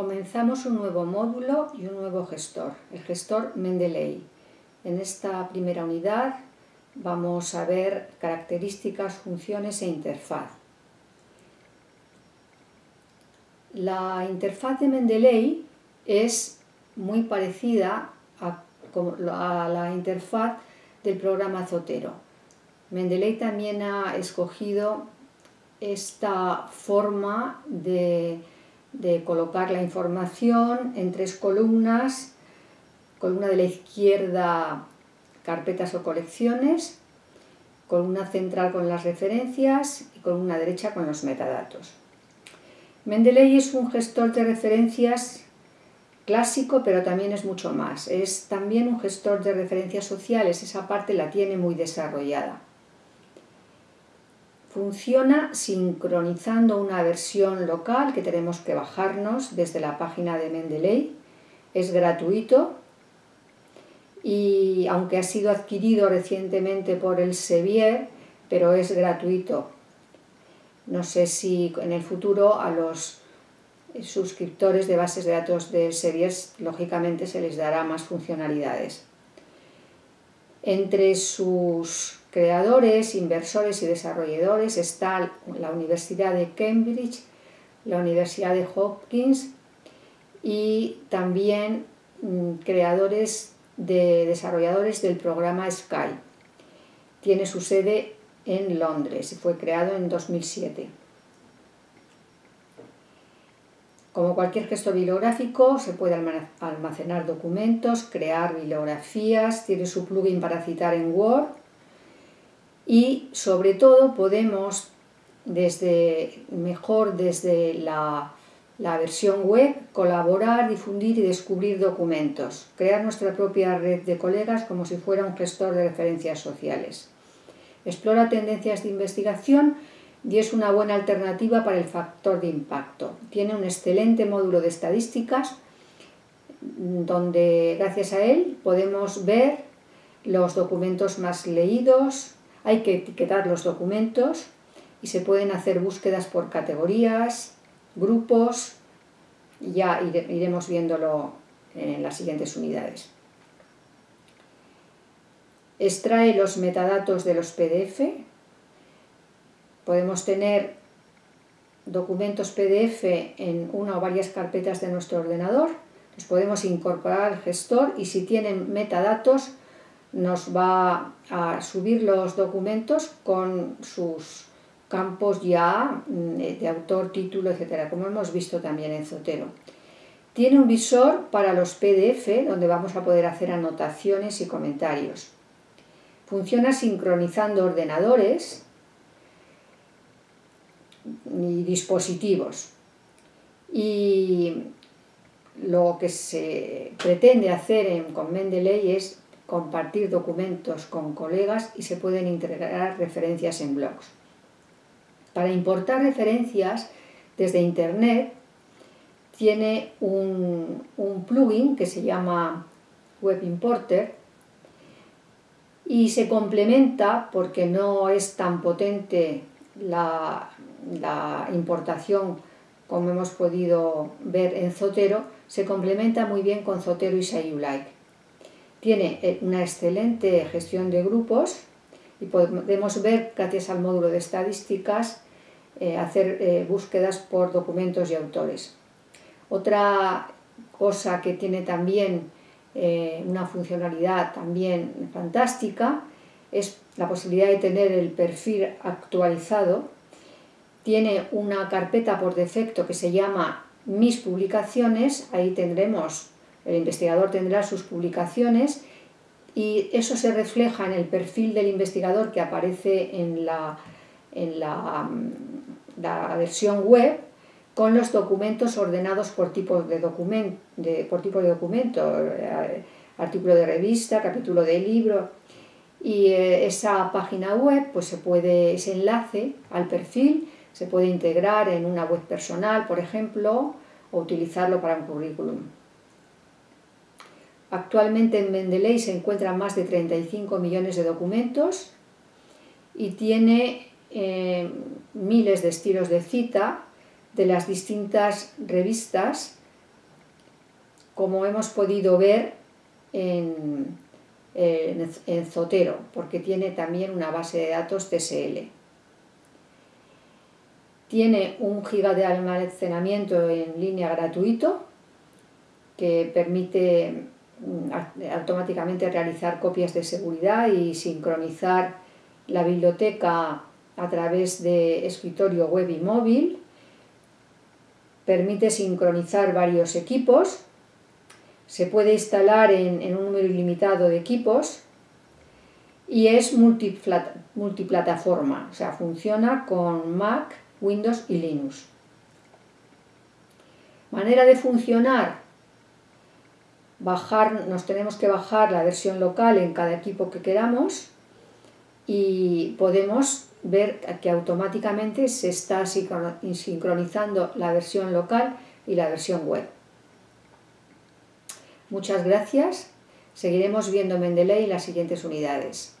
Comenzamos un nuevo módulo y un nuevo gestor, el gestor Mendeley. En esta primera unidad vamos a ver características, funciones e interfaz. La interfaz de Mendeley es muy parecida a, la interfaz del programa Zotero. Mendeley también ha escogido esta forma de de colocar la información en tres columnas, columna de la izquierda carpetas o colecciones, columna central con las referencias y columna derecha con los metadatos. Mendeley es un gestor de referencias clásico, pero también es mucho más. Es también un gestor de referencias sociales, esa parte la tiene muy desarrollada. Funciona sincronizando una versión local que tenemos que bajarnos desde la página de Mendeley. Es gratuito y aunque ha sido adquirido recientemente por el Sevier, pero es gratuito. No sé si en el futuro a los suscriptores de bases de datos del Sevier lógicamente se les dará más funcionalidades. Entre sus creadores, inversores y desarrolladores está la Universidad de Cambridge, la Universidad de Hopkins y también mm, creadores de desarrolladores del programa Sky. Tiene su sede en Londres y fue creado en 2007. Como cualquier gesto bibliográfico, se puede almacenar documentos, crear bibliografías, tiene su plugin para citar en Word y sobre todo podemos desde mejor desde la, versión web colaborar, difundir y descubrir documentos, crear nuestra propia red de colegas como si fuera un gestor de referencias sociales. Explora tendencias de investigación y es una buena alternativa para el factor de impacto. Tiene un excelente módulo de estadísticas donde gracias a él podemos ver los documentos más leídos, hay que etiquetar los documentos y se pueden hacer búsquedas por categorías, grupos, ya iremos viéndolo en las siguientes unidades. Extrae los metadatos de los PDF. Podemos tener documentos PDF en una o varias carpetas de nuestro ordenador. Los podemos incorporar al gestor y si tienen metadatos nos va a subir los documentos con sus campos ya mm, de autor, título, etcétera, como hemos visto también en Zotero. Tiene un visor para los PDF donde vamos a poder hacer anotaciones y comentarios. Funciona sincronizando ordenadores y dispositivos. Y lo que se pretende hacer en, con Mendeley es compartir documentos con colegas y se pueden integrar referencias en blogs. Para importar referencias desde Internet tiene un, plugin que se llama Web Importer y se complementa porque no es tan potente la, la importación como hemos podido ver en Zotero, se complementa muy bien con Zotero y Sayulike. Tiene eh, una excelente gestión de grupos y podemos ver, gracias al módulo de estadísticas, eh, hacer eh, búsquedas por documentos y autores. Otra cosa que tiene también una funcionalidad también fantástica es la posibilidad de tener el perfil actualizado. Tiene una carpeta por defecto que se llama Mis publicaciones, ahí tendremos el investigador tendrá sus publicaciones y eso se refleja en el perfil del investigador que aparece en la, en la, mm, versión web con los documentos ordenados por tipo de, de, por tipo de documento, eh, artículo de revista, capítulo de libro. Y eh, esa página web, pues se puede, ese enlace al perfil se puede integrar en una web personal, por ejemplo, o utilizarlo para un currículum. Actualmente en Mendeley se encuentran más de 35 millones de documentos y tiene eh, miles de estilos de cita de las distintas revistas como hemos podido ver en, en, Zotero, porque tiene también una base de datos TSL. Tiene un giga de almacenamiento en línea gratuito que permite automáticamente realizar copias de seguridad y sincronizar la biblioteca a través de escritorio web y móvil. Permite sincronizar varios equipos se puede instalar en, un número ilimitado de equipos y es multiplataforma, o sea, funciona con Mac, Windows y Linux. Manera de funcionar, bajar, nos tenemos que bajar la versión local en cada equipo que queramos y podemos ver que automáticamente se está sincronizando la versión local y la versión web. Muchas gracias. Seguiremos viendo Mendeley en las siguientes unidades.